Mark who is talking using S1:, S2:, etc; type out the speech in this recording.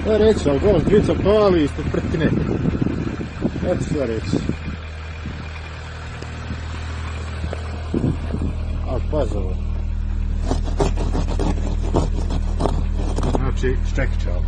S1: Šta reći, ali dole dvica pali ispod prtine. Eto šta reći. A pazi ovo. Znači, ščekića ovo.